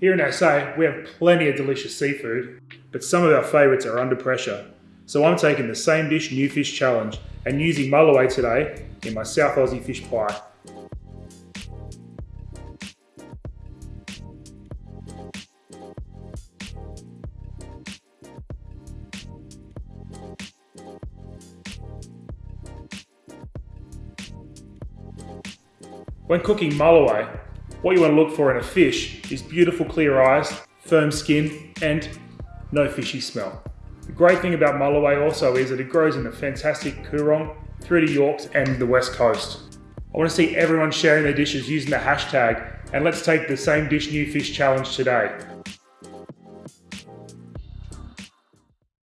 Here in SA, we have plenty of delicious seafood, but some of our favourites are under pressure. So I'm taking the same dish new fish challenge and using mulloway today in my South Aussie fish pie. When cooking mulloway, what you want to look for in a fish is beautiful clear eyes, firm skin, and no fishy smell. The great thing about mulloway also is that it grows in the fantastic Coorong, through to Yorkes and the West Coast. I want to see everyone sharing their dishes using the hashtag and let's take the same dish new fish challenge today.